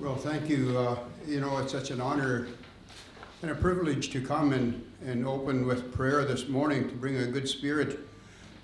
Well, thank you. Uh, you know, it's such an honor and a privilege to come and, and open with prayer this morning to bring a good spirit.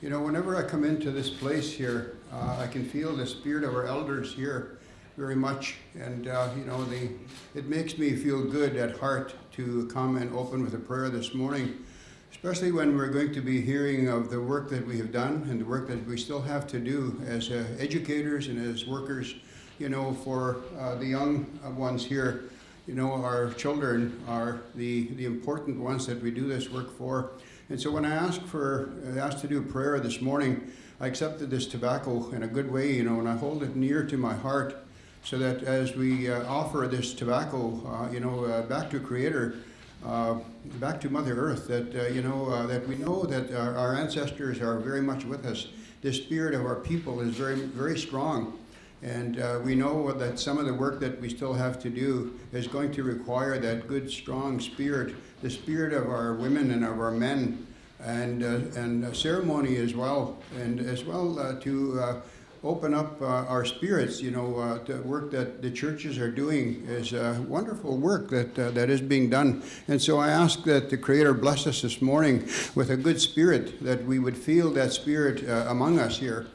You know, whenever I come into this place here, uh, I can feel the spirit of our elders here very much. And, uh, you know, the, it makes me feel good at heart to come and open with a prayer this morning, especially when we're going to be hearing of the work that we have done and the work that we still have to do as uh, educators and as workers you know, for uh, the young ones here, you know, our children are the, the important ones that we do this work for. And so when I asked for, asked to do prayer this morning, I accepted this tobacco in a good way, you know, and I hold it near to my heart so that as we uh, offer this tobacco, uh, you know, uh, back to Creator, uh, back to Mother Earth, that, uh, you know, uh, that we know that our, our ancestors are very much with us. The spirit of our people is very, very strong. And uh, we know that some of the work that we still have to do is going to require that good, strong spirit, the spirit of our women and of our men, and, uh, and ceremony as well, and as well uh, to uh, open up uh, our spirits. You know, uh, the work that the churches are doing is wonderful work that, that is being done. And so I ask that the Creator bless us this morning with a good spirit, that we would feel that spirit among us here.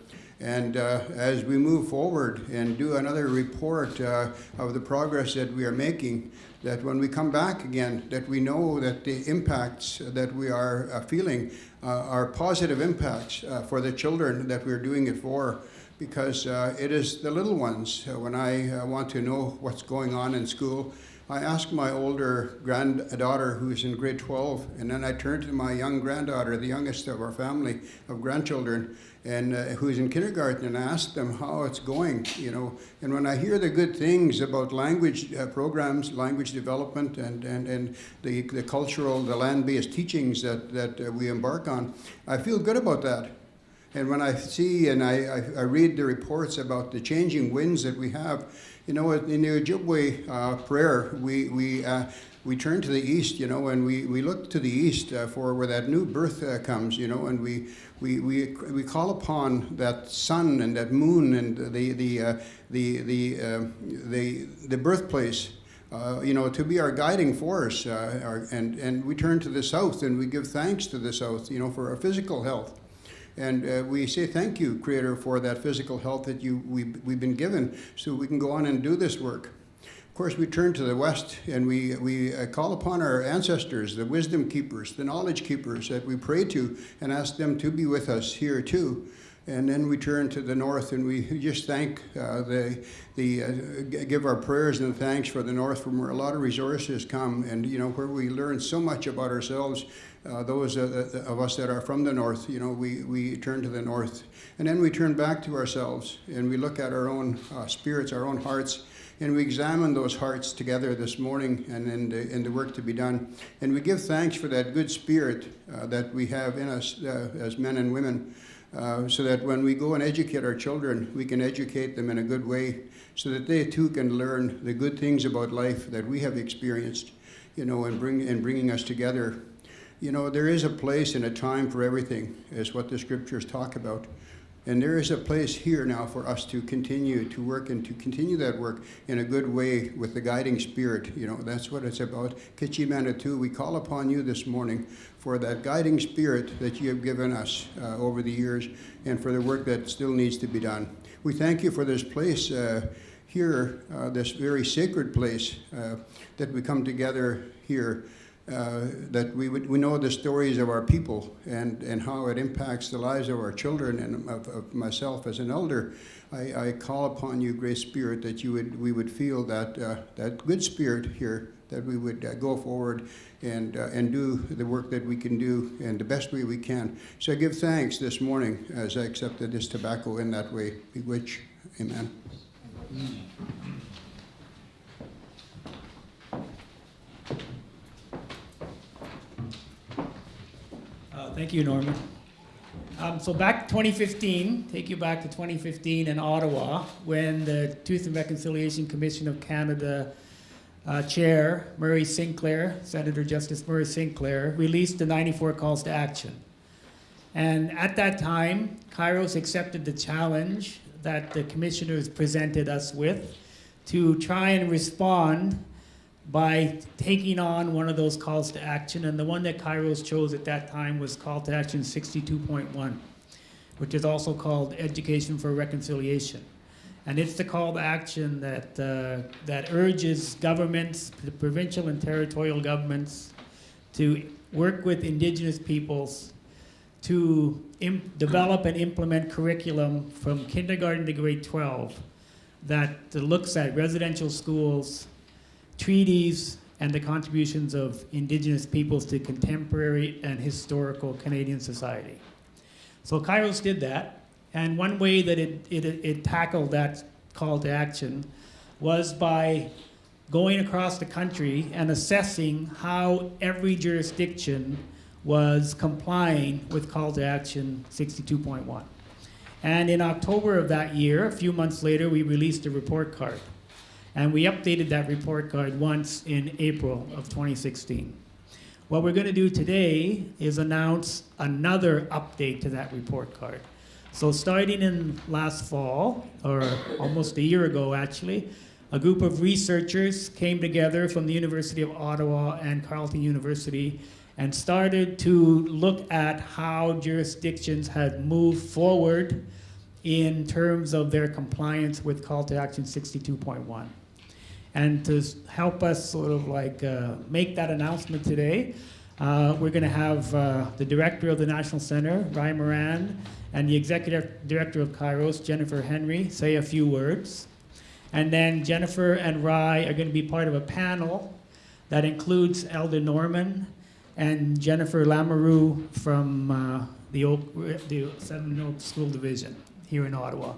And uh, as we move forward and do another report uh, of the progress that we are making, that when we come back again, that we know that the impacts that we are uh, feeling uh, are positive impacts uh, for the children that we're doing it for, because uh, it is the little ones. when I want to know what's going on in school, I ask my older granddaughter who's in grade 12, and then I turn to my young granddaughter, the youngest of our family of grandchildren, and uh, who's in kindergarten and ask them how it's going, you know. And when I hear the good things about language uh, programs, language development, and, and, and the, the cultural, the land-based teachings that, that uh, we embark on, I feel good about that. And when I see and I, I, I, read the reports about the changing winds that we have, you know, in the Ojibwe uh, prayer, we, we, uh, we turn to the east, you know, and we, we look to the east uh, for where that new birth uh, comes, you know, and we, we, we, we call upon that sun and that moon and the, the, uh, the, the, uh, the, the birthplace, uh, you know, to be our guiding force. Our, and, and we turn to the south and we give thanks to the south, you know, for our physical health. And uh, we say thank you, Creator, for that physical health that you, we, we've been given so we can go on and do this work Of course, we turn to the West and we, we uh, call upon our ancestors, the wisdom keepers, the knowledge keepers that we pray to and ask them to be with us here too. And then we turn to the North and we just thank uh, the, the uh, give our prayers and thanks for the North from where a lot of resources come and, you know, where we learn so much about ourselves uh, those uh, of us that are from the north, you know, we, we turn to the north. And then we turn back to ourselves and we look at our own uh, spirits, our own hearts, and we examine those hearts together this morning and in the, in the work to be done. And we give thanks for that good spirit uh, that we have in us uh, as men and women. Uh, so that when we go and educate our children, we can educate them in a good way so that they too can learn the good things about life that we have experienced, you know, and, bring, and bringing us together. You know, there is a place and a time for everything, is what the scriptures talk about. And there is a place here now for us to continue to work and to continue that work in a good way with the guiding spirit. You know, that's what it's about. Kichi Manitou, we call upon you this morning for that guiding spirit that you have given us uh, over the years and for the work that still needs to be done. We thank you for this place uh, here, uh, this very sacred place uh, that we come together here uh, that we, would, we know the stories of our people and, and how it impacts the lives of our children and of, of myself as an elder. I, I, call upon you, Great Spirit, that you would, we would feel that, uh, that good spirit here, that we would uh, go forward and, uh, and do the work that we can do in the best way we can. So I give thanks this morning as I accepted this tobacco in that way. Miigwech, amen. Thank you, Norman. Um, so back 2015, take you back to 2015 in Ottawa, when the Truth and Reconciliation Commission of Canada uh, Chair Murray Sinclair, Senator Justice Murray Sinclair, released the 94 calls to action. And at that time, Kairos accepted the challenge that the commissioners presented us with to try and respond by taking on one of those calls to action. And the one that Kairos chose at that time was Call to Action 62.1, which is also called Education for Reconciliation. And it's the call to action that, uh, that urges governments, the provincial and territorial governments, to work with indigenous peoples to develop and implement curriculum from kindergarten to grade 12 that looks at residential schools, treaties, and the contributions of indigenous peoples to contemporary and historical Canadian society. So Kairos did that, and one way that it, it, it tackled that call to action was by going across the country and assessing how every jurisdiction was complying with call to action 62.1. And in October of that year, a few months later, we released a report card. And we updated that report card once in April of 2016. What we're going to do today is announce another update to that report card. So starting in last fall, or almost a year ago actually, a group of researchers came together from the University of Ottawa and Carleton University and started to look at how jurisdictions had moved forward in terms of their compliance with Call to Action 62.1. And to help us sort of like uh, make that announcement today, uh, we're going to have uh, the director of the National Center, Ryan Moran, and the executive director of Kairos, Jennifer Henry, say a few words. And then Jennifer and Ry are going to be part of a panel that includes Elder Norman and Jennifer Lamoureux from uh, the, Oak, the Seven Oaks School Division here in Ottawa.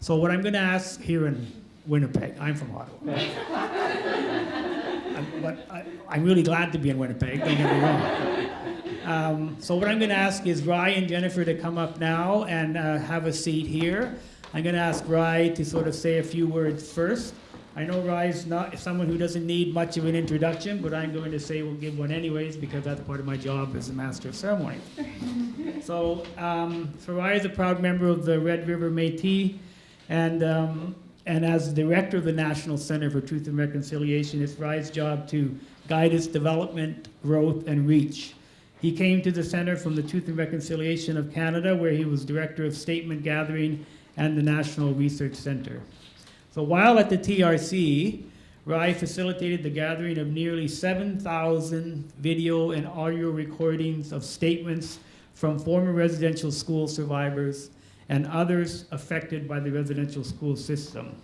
So what I'm going to ask here in Winnipeg, I'm from Ottawa. I'm- but I, I'm really glad to be in Winnipeg, don't get me wrong. Um, so what I'm going to ask is Ry and Jennifer to come up now and uh, have a seat here. I'm going to ask Ry to sort of say a few words first. I know Ry's not someone who doesn't need much of an introduction, but I'm going to say we'll give one anyways because that's part of my job as a master of ceremony. so, um, so Ry is a proud member of the Red River Métis, and um, and as director of the National Center for Truth and Reconciliation, it's Ry's job to guide its development, growth, and reach. He came to the Center from the Truth and Reconciliation of Canada, where he was director of statement gathering and the National Research Center. So while at the TRC, Ry facilitated the gathering of nearly 7,000 video and audio recordings of statements from former residential school survivors and others affected by the residential school system.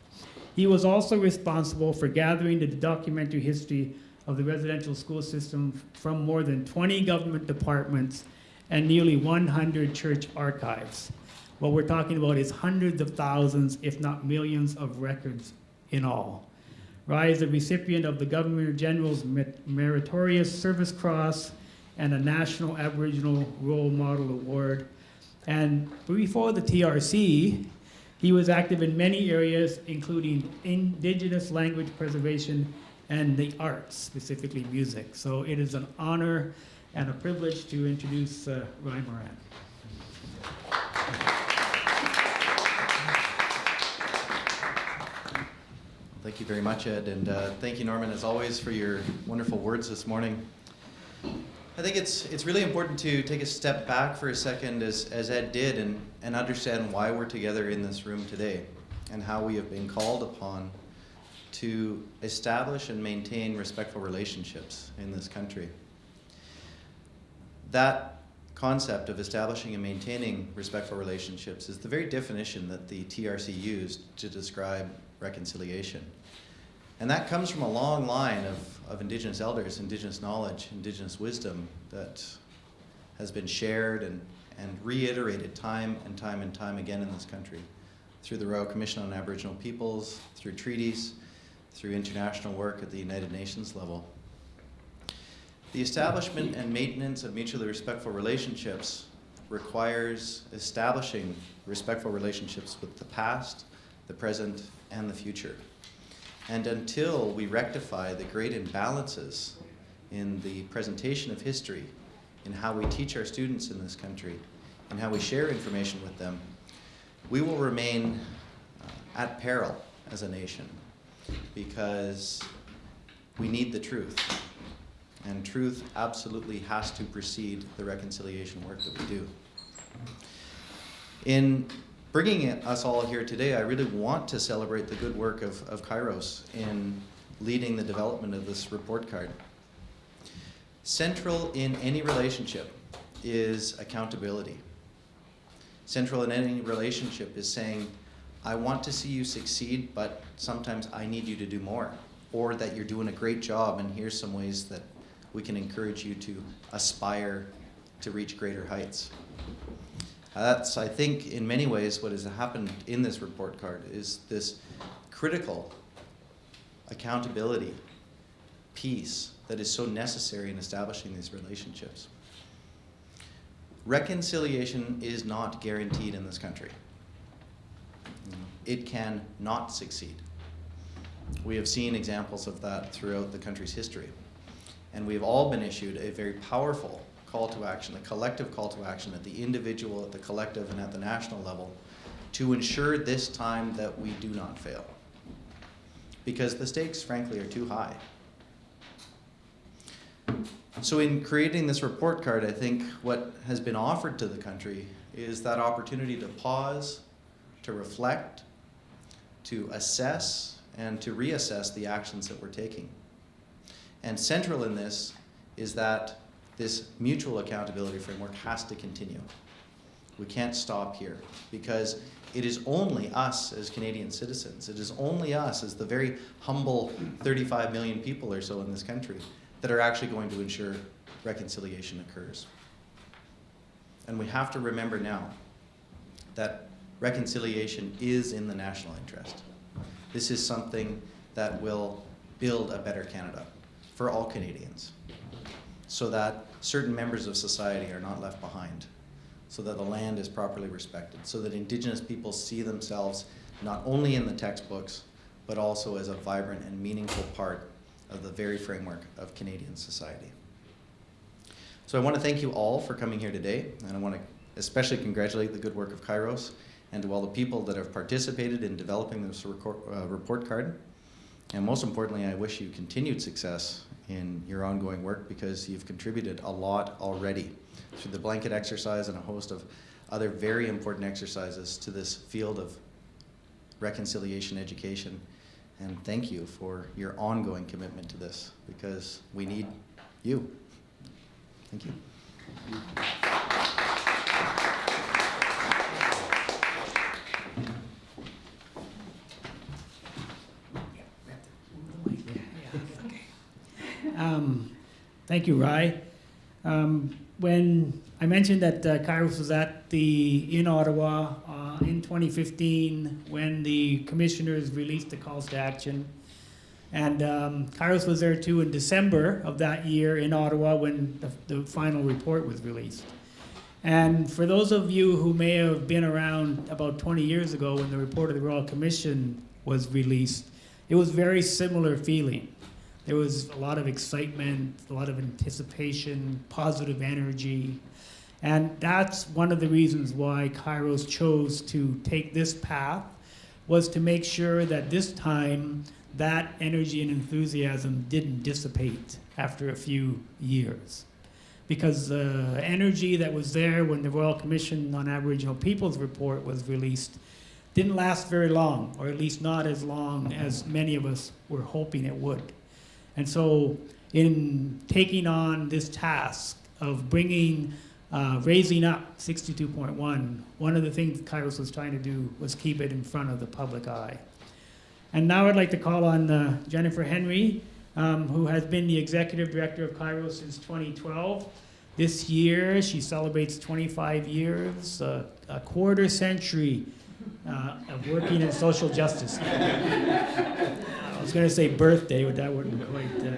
He was also responsible for gathering the documentary history of the residential school system from more than 20 government departments and nearly 100 church archives. What we're talking about is hundreds of thousands, if not millions, of records in all. Ry is a recipient of the Governor General's Mer- Meritorious Service Cross and a National Aboriginal Role Model Award. And before the TRC, he was active in many areas, including indigenous language preservation and the arts, specifically music. So it is an honor and a privilege to introduce uh, Ry Moran. Thank you very much, Ed, and uh, thank you, Norman, as always, for your wonderful words this morning. I think it's it's really important to take a step back for a second, as, as Ed did, and, and understand why we're together in this room today, and how we have been called upon to establish and maintain respectful relationships in this country. That concept of establishing and maintaining respectful relationships is the very definition that the TRC used to describe reconciliation. And that comes from a long line of, of Indigenous elders, Indigenous knowledge, Indigenous wisdom that has been shared and, and reiterated time and time and time again in this country through the Royal Commission on Aboriginal Peoples, through treaties, through international work at the United Nations level. The establishment and maintenance of mutually respectful relationships requires establishing respectful relationships with the past, the present, and the future. And until we rectify the great imbalances in the presentation of history, in how we teach our students in this country, and how we share information with them, we will remain uh, at peril as a nation. because we need the truth. And truth absolutely has to precede the reconciliation work that we do. In bringing us all here today, I really want to celebrate the good work of, of Kairos in leading the development of this report card. Central in any relationship is accountability. Central in any relationship is saying, I want to see you succeed, but sometimes I need you to do more. Or that you're doing a great job, and here's some ways that we can encourage you to aspire to reach greater heights. Uh, That's, I think, in many ways, what has happened in this report card is this critical accountability piece that is so necessary in establishing these relationships. Reconciliation is not guaranteed in this country. It can not succeed. We have seen examples of that throughout the country's history. And we've all been issued a very powerful call to action, the collective call to action at the individual, at the collective, and at the national level to ensure this time that we do not fail. Because the stakes, frankly, are too high. So in creating this report card, I think what has been offered to the country is that opportunity to pause, to reflect, to assess, and to reassess the actions that we're taking. And central in this is that this mutual accountability framework has to continue. We can't stop here because it is only us as Canadian citizens, it is only us as the very humble 35 million people or so in this country that are actually going to ensure reconciliation occurs. And we have to remember now that reconciliation is in the national interest. This is something that will build a better Canada for all Canadians so that certain members of society are not left behind, so that the land is properly respected, so that Indigenous people see themselves not only in the textbooks, but also as a vibrant and meaningful part of the very framework of Canadian society. So I want to thank you all for coming here today, and I want to especially congratulate the good work of Kairos and to all the people that have participated in developing this uh, report card. And most importantly, I wish you continued success in your ongoing work because you've contributed a lot already through the blanket exercise and a host of other very important exercises to this field of reconciliation education. And thank you for your ongoing commitment to this because we need you. Thank you. Um, Thank you, Ry. Um, When I mentioned that uh, Kairos was at the, in Ottawa uh, in 2015, when the commissioners released the calls to action. And um, Kairos was there too in December of that year in Ottawa when the, the final report was released. And for those of you who may have been around about 20 years ago when the report of the Royal Commission was released, it was very similar feeling. There was a lot of excitement, a lot of anticipation, positive energy. And that's one of the reasons why Kairos chose to take this path was to make sure that this time that energy and enthusiasm didn't dissipate after a few years. Because the energy that was there when the Royal Commission on Aboriginal Peoples report was released didn't last very long, or at least not as long mm-hmm. as many of us were hoping it would. And so, in taking on this task of bringing, uh, raising up 62.1, one of the things Kairos was trying to do was keep it in front of the public eye. And now I'd like to call on uh, Jennifer Henry, um, who has been the executive director of Kairos since 2012. This year, she celebrates 25 years, uh, a quarter century uh, of working in social justice. I was going to say birthday, but that wouldn't quite. Uh,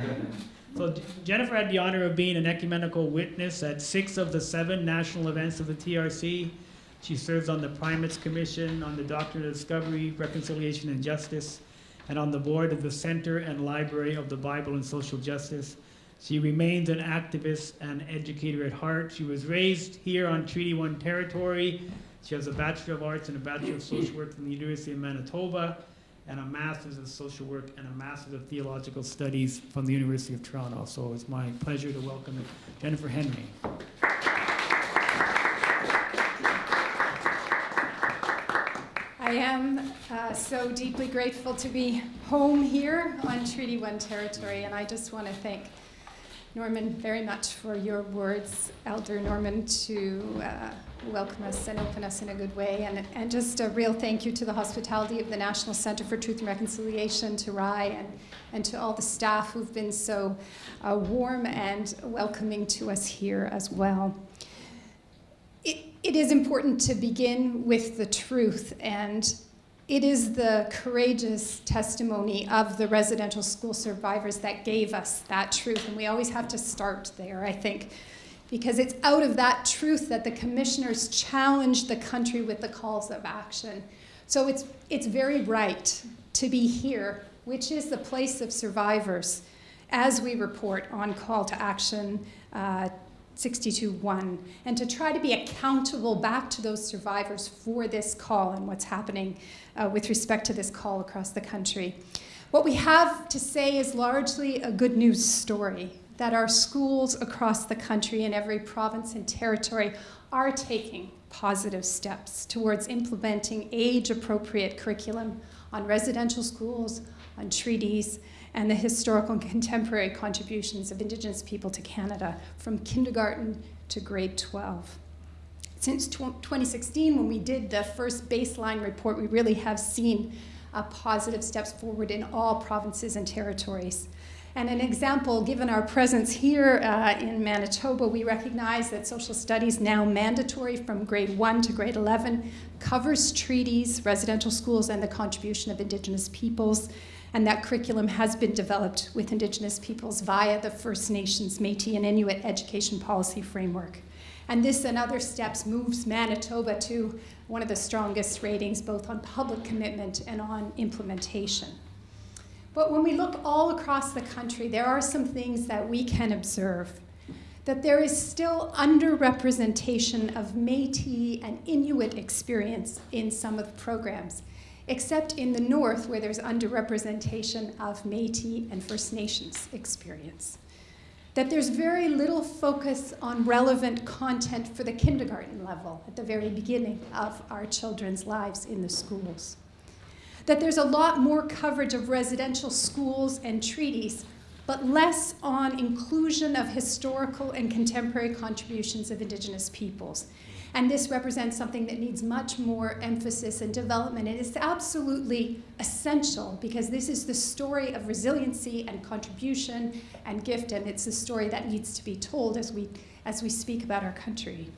so Jennifer had the honor of being an ecumenical witness at six of the seven national events of the TRC. She serves on the Primates Commission, on the Doctrine of Discovery, Reconciliation and Justice, and on the board of the Center and Library of the Bible and Social Justice. She remains an activist and educator at heart. She was raised here on Treaty 1 territory. She has a Bachelor of Arts and a Bachelor of Social Work from the University of Manitoba. and a Master's of Social Work and a Master's of Theological Studies from the University of Toronto. So it's my pleasure to welcome Jennifer Henry. I am uh, so deeply grateful to be home here on Treaty 1 territory, and I just want to thank Norman very much for your words, Elder Norman, to uh, welcome us and open us in a good way. And, and just a real thank you to the hospitality of the National Center for Truth and Reconciliation, to Ry, and, and to all the staff who've been so uh, warm and welcoming to us here as well. It, it is important to begin with the truth, and it is the courageous testimony of the residential school survivors that gave us that truth, and we always have to start there, I think, because it's out of that truth that the commissioners challenged the country with the calls of action. So it's, it's very right to be here, which is the place of survivors, as we report on call to action uh, 62.1, and to try to be accountable back to those survivors for this call and what's happening uh, with respect to this call across the country. What we have to say is largely a good news story that our schools across the country in every province and territory are taking positive steps towards implementing age appropriate curriculum on residential schools, on treaties, and the historical and contemporary contributions of Indigenous people to Canada from kindergarten to grade 12. Since 2016, when we did the first baseline report, we really have seen uh, positive steps forward in all provinces and territories. And an example, given our presence here uh, in Manitoba, we recognize that social studies, now mandatory from grade 1 to grade 11, covers treaties, residential schools, and the contribution of Indigenous peoples and that curriculum has been developed with Indigenous peoples via the First Nations, Métis, and Inuit education policy framework. And this and other steps moves Manitoba to one of the strongest ratings, both on public commitment and on implementation. But when we look all across the country, there are some things that we can observe. That there is still underrepresentation of Métis and Inuit experience in some of the programs except in the north where there's underrepresentation of Métis and First Nations experience. That there's very little focus on relevant content for the kindergarten level at the very beginning of our children's lives in the schools. That there's a lot more coverage of residential schools and treaties, but less on inclusion of historical and contemporary contributions of Indigenous peoples and this represents something that needs much more emphasis and development. And it's absolutely essential because this is the story of resiliency and contribution and gift, and it's a story that needs to be told as we, as we speak about our country.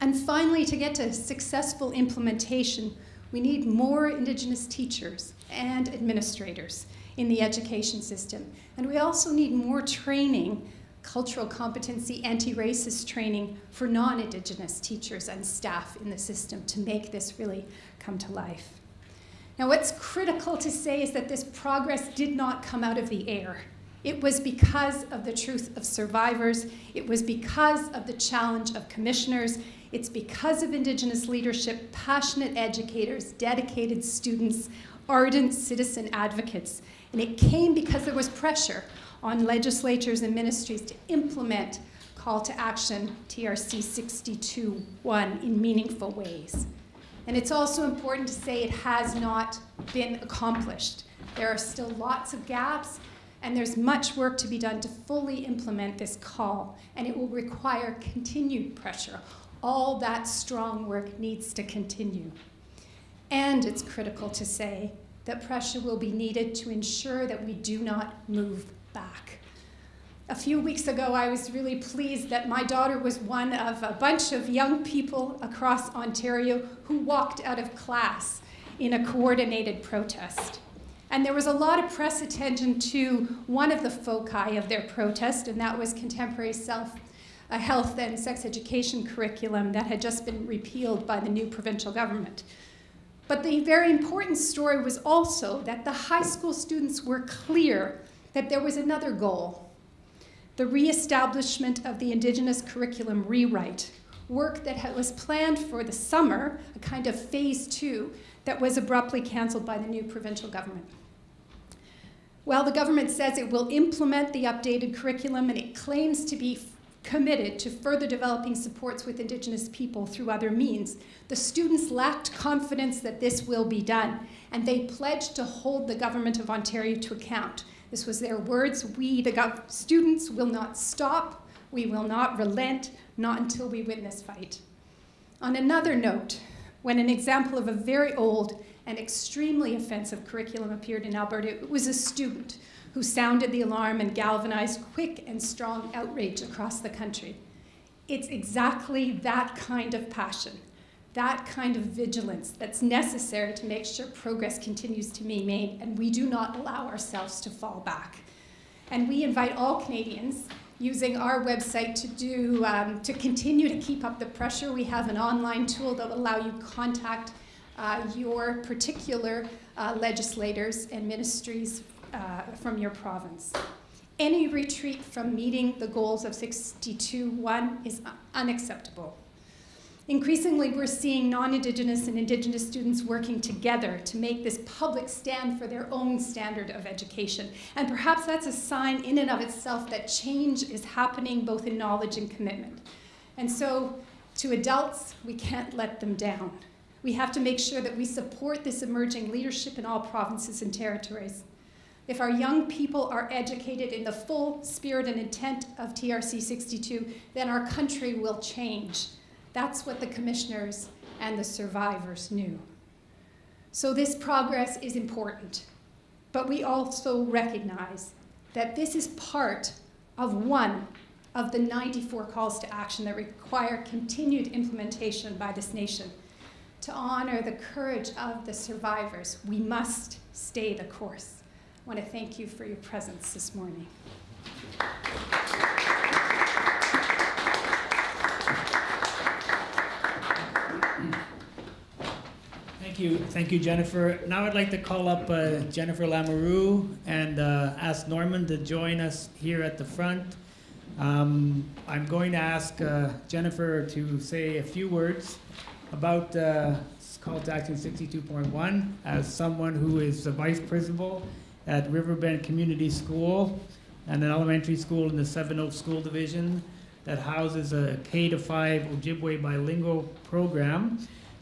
And finally, to get to successful implementation, we need more Indigenous teachers and administrators in the education system. And we also need more training cultural competency, anti-racist training for non-Indigenous teachers and staff in the system to make this really come to life. Now what's critical to say is that this progress did not come out of the air. It was because of the truth of survivors. It was because of the challenge of commissioners. It's because of Indigenous leadership, passionate educators, dedicated students, ardent citizen advocates. And it came because there was pressure on legislatures and ministries to implement call to action TRC 62.1 in meaningful ways. And it's also important to say it has not been accomplished. There are still lots of gaps, and there's much work to be done to fully implement this call, and it will require continued pressure. All that strong work needs to continue. And it's critical to say that pressure will be needed to ensure that we do not move back. A few weeks ago, I was really pleased that my daughter was one of a bunch of young people across Ontario who walked out of class in a coordinated protest. And there was a lot of press attention to one of the foci of their protest, and that was contemporary self uh, health and sex education curriculum that had just been repealed by the new provincial government. But the very important story was also that the high school students were clear that there was another goal, the reestablishment of the Indigenous curriculum rewrite, work that was planned for the summer, a kind of phase two, that was abruptly cancelled by the new provincial government. Well, the government says it will implement the updated curriculum and it claims to be committed to further developing supports with Indigenous people through other means. The students lacked confidence that this will be done, and they pledged to hold the Government of Ontario to account. This was their words We, the students, will not stop, we will not relent, not until we win this fight. On another note, when an example of a very old and extremely offensive curriculum appeared in Alberta, it was a student who sounded the alarm and galvanized quick and strong outrage across the country. It's exactly that kind of passion, that kind of vigilance that's necessary to make sure progress continues to be made, and we do not allow ourselves to fall back. And we invite all Canadians using our website to do um, to continue to keep up the pressure. We have an online tool that will allow you contact your particular uh, legislators and ministries uh, from your province. Any retreat from meeting the goals of 62.1 is unacceptable. Increasingly, we're seeing non-Indigenous and Indigenous students working together to make this public stand for their own standard of education. And perhaps that's a sign in and of itself that change is happening both in knowledge and commitment. And so, to adults, we can't let them down. We have to make sure that we support this emerging leadership in all provinces and territories. If our young people are educated in the full spirit and intent of TRC 62, then our country will change. That's what the commissioners and the survivors knew. So this progress is important, but we also recognize that this is part of one of the 94 calls to action that require continued implementation by this nation. To honor the courage of the survivors, we must stay the course. I want to thank you for your presence this morning. Thank you, thank you, Jennifer. Now I'd like to call up uh, Jennifer Lamoureux and uh, ask Norman to join us here at the front. Um, I'm going to ask uh, Jennifer to say a few words about uh, Call to Action 62.1 as someone who is the vice principal at Riverbend Community School and an elementary school in the Seven Oaks School Division that houses a K to 5 Ojibwe bilingual program.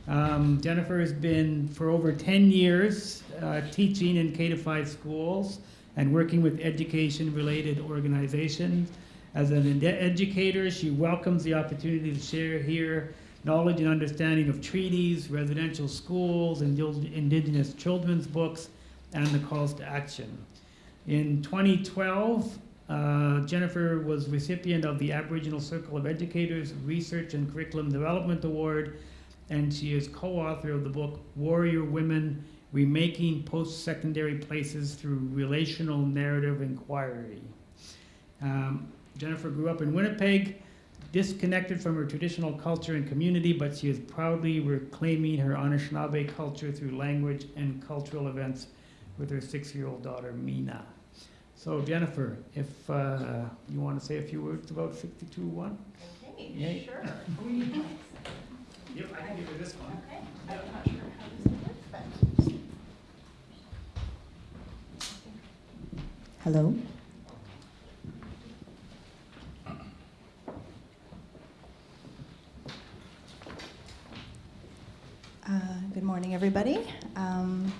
Um, Jennifer has been for over 10 years uh, teaching in K to 5 schools and working with education related organizations. As an ed- educator, she welcomes the opportunity to share here knowledge and understanding of treaties, residential schools, and indigenous children's books, and the calls to action. In 2012, uh, Jennifer was recipient of the Aboriginal Circle of Educators Research and Curriculum Development Award and she is co-author of the book Warrior Women Remaking Post-Secondary Places Through Relational Narrative Inquiry. Um, Jennifer grew up in Winnipeg, disconnected from her traditional culture and community, but she is proudly reclaiming her Anishinaabe culture through language and cultural events with her six-year-old daughter, Mina. So Jennifer, if uh, you want to say a few words about 62.1? Okay, Yay. sure. Yep, I can give you this one. Okay, I'm not sure how this will work, but. Hello? Uh, Good morning, everybody. Um,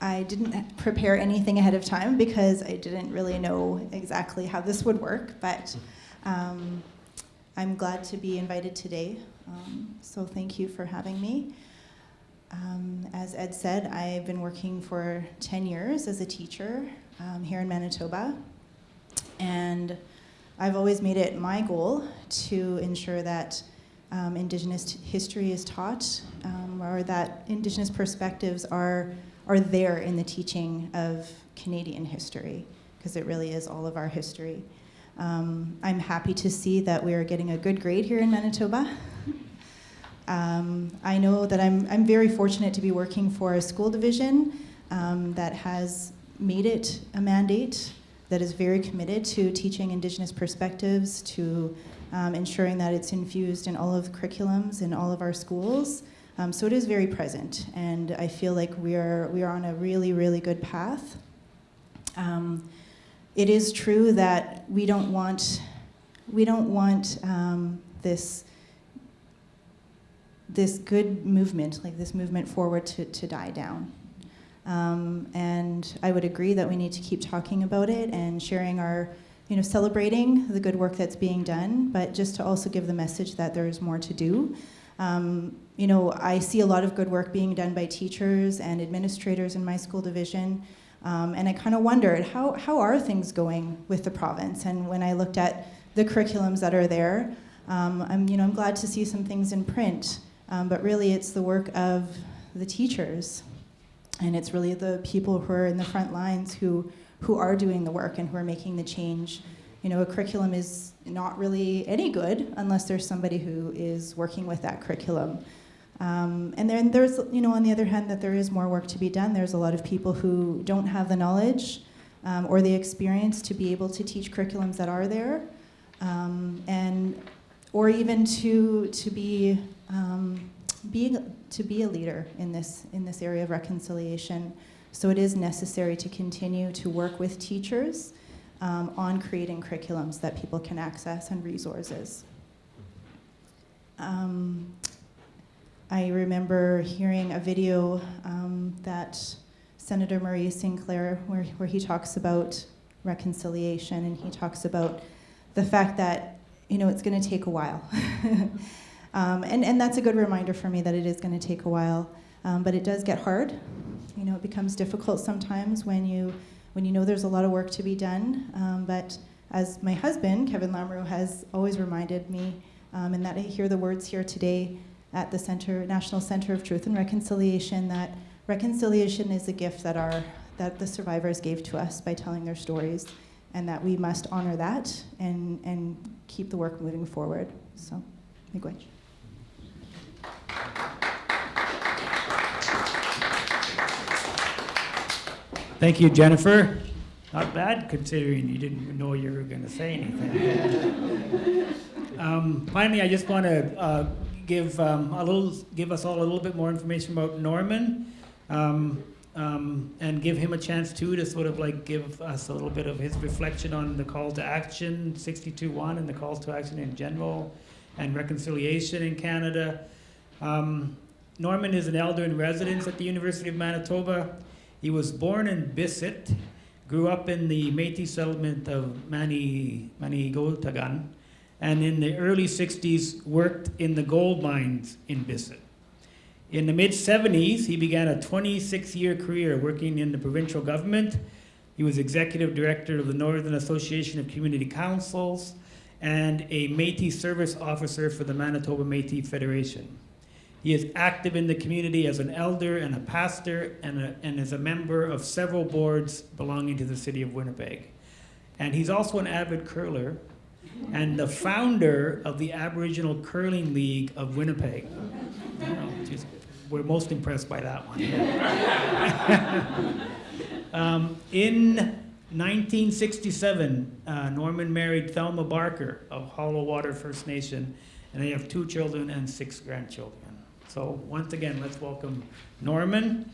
I didn't prepare anything ahead of time because I didn't really know exactly how this would work, but um, I'm glad to be invited today. Um, so thank you for having me. Um, as Ed said, I've been working for 10 years as a teacher um, here in Manitoba. And I've always made it my goal to ensure that um, Indigenous history is taught um, or that Indigenous perspectives are, are there in the teaching of Canadian history, because it really is all of our history. Um, I'm happy to see that we are getting a good grade here in Manitoba. Um, I know that I'm, I'm very fortunate to be working for a school division um, that has made it a mandate that is very committed to teaching Indigenous perspectives, to um, ensuring that it's infused in all of the curriculums in all of our schools. Um, so it is very present, and I feel like we are we are on a really really good path. Um, it is true that we don't want we don't want um, this this good movement, like this movement forward, to, to die down. Um, and I would agree that we need to keep talking about it and sharing our, you know, celebrating the good work that's being done, but just to also give the message that there is more to do. Um, you know, I see a lot of good work being done by teachers and administrators in my school division. Um, and I kind of wondered, how, how are things going with the province? And when I looked at the curriculums that are there, um, I'm, you know, I'm glad to see some things in print. Um, but really, it's the work of the teachers. And it's really the people who are in the front lines who, who are doing the work and who are making the change. You know, a curriculum is not really any good unless there's somebody who is working with that curriculum. Um, and then there's, you know, on the other hand, that there is more work to be done. There's a lot of people who don't have the knowledge um, or the experience to be able to teach curriculums that are there, um, and or even to to be um, being to be a leader in this in this area of reconciliation. So it is necessary to continue to work with teachers um, on creating curriculums that people can access and resources. Um, I remember hearing a video um, that Senator Maurice Sinclair, where, where he talks about reconciliation and he talks about the fact that you know it's going to take a while. um, and, and that's a good reminder for me that it is going to take a while. Um, but it does get hard. You know, it becomes difficult sometimes when you when you know there's a lot of work to be done. Um, but as my husband, Kevin Lamoureux, has always reminded me, um, and that I hear the words here today at the Center, National Center of Truth and Reconciliation, that reconciliation is a gift that our that the survivors gave to us by telling their stories, and that we must honor that and and keep the work moving forward. So, miigwech. Thank you, Jennifer. Not bad considering you didn't know you were going to say anything. um, finally, I just want to uh, give um, a little, give us all a little bit more information about Norman, um, um, and give him a chance too to sort of like give us a little bit of his reflection on the call to action 62.1 and the calls to action in general, and reconciliation in Canada. Um, Norman is an elder in residence at the University of Manitoba. He was born in Bissett, grew up in the Métis settlement of Mani, Manigotagan, and in the early 60s worked in the gold mines in Bissett. In the mid 70s, he began a 26 year career working in the provincial government. He was executive director of the Northern Association of Community Councils and a Métis service officer for the Manitoba Métis Federation. He is active in the community as an elder and a pastor and, a, and is a member of several boards belonging to the city of Winnipeg. And he's also an avid curler and the founder of the Aboriginal Curling League of Winnipeg. Just, we're most impressed by that one. um, in 1967, uh, Norman married Thelma Barker of Hollow Water First Nation, and they have two children and six grandchildren. So once again, let's welcome Norman.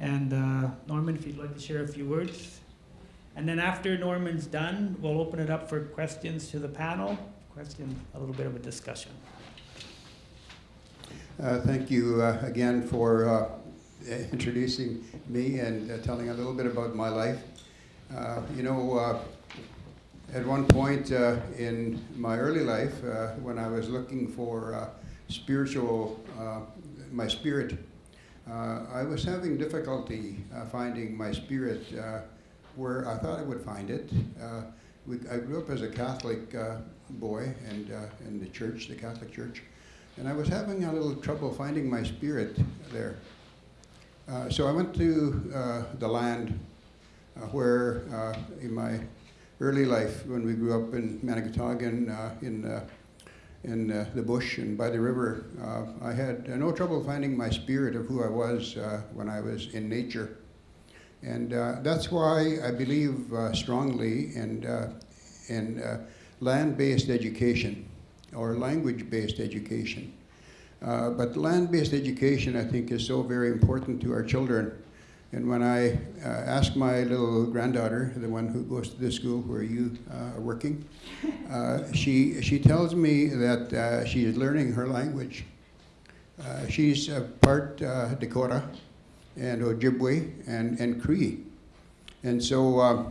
And uh, Norman, if you'd like to share a few words. And then after Norman's done, we'll open it up for questions to the panel, questions, a little bit of a discussion. Uh, thank you uh, again for uh, introducing me and uh, telling a little bit about my life. Uh, you know, at one point in my early life, when I was looking for spiritual, my spirit, I was having difficulty finding my spirit where I thought I would find it. We, I grew up as a Catholic boy and in the church, the Catholic Church. And I was having a little trouble finding my spirit there. Uh, so I went to uh, the land uh, where, uh, in my early life, when we grew up in Manigotagan, uh, in, uh, in uh, the bush and by the river, uh, I had uh, no trouble finding my spirit of who I was when I was in nature. And that's why I believe strongly in, in land-based education. or language-based education. Uh, but land-based education, I think, is so very important to our children. And when I uh, ask my little granddaughter, the one who goes to the school where you uh, are working, uh, she, she tells me that uh, she is learning her language. Uh, she's part uh, Dakota and Ojibwe and, and Cree. And so uh,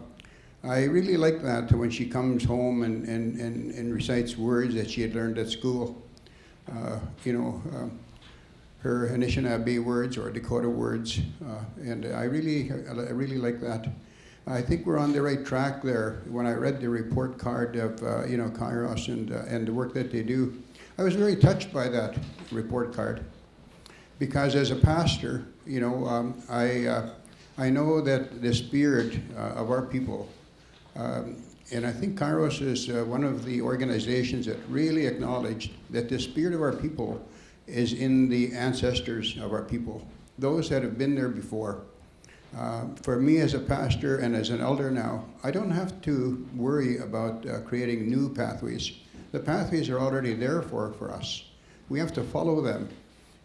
I really like that when she comes home and, and, and, and recites words that she had learned at school. You know, uh, her Anishinaabe words or Dakota words, uh, and I really, I really like that. I think we're on the right track there. When I read the report card of, uh, you know, Kairos and, uh, and the work that they do, I was very touched by that report card. Because as a pastor, you know, um, I, uh, I know that the spirit uh, of our people, um, and I think Kairos is uh, one of the organizations that really acknowledged that the spirit of our people is in the ancestors of our people, those that have been there before. Uh, for me as a pastor and as an elder now, I don't have to worry about uh, creating new pathways. The pathways are already there for, for us. We have to follow them.